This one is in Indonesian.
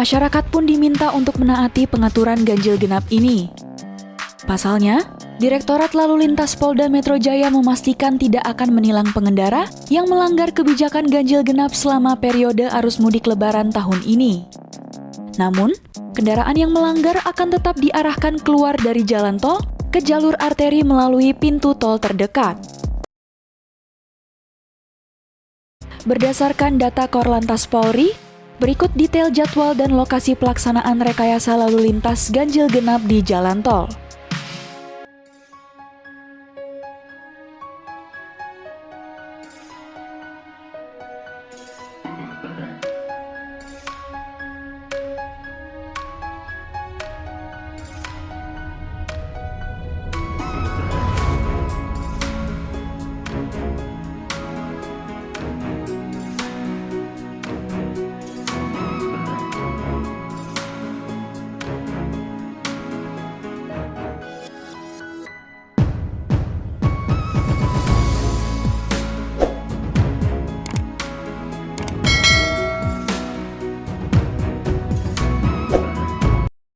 Masyarakat pun diminta untuk menaati pengaturan ganjil genap ini. Pasalnya, Direktorat Lalu Lintas Polda Metro Jaya memastikan tidak akan menilang pengendara yang melanggar kebijakan ganjil genap selama periode arus mudik lebaran tahun ini. Namun, kendaraan yang melanggar akan tetap diarahkan keluar dari jalan tol ke jalur arteri melalui pintu tol terdekat. Berdasarkan data Korlantas Polri, berikut detail jadwal dan lokasi pelaksanaan rekayasa lalu lintas ganjil genap di jalan tol.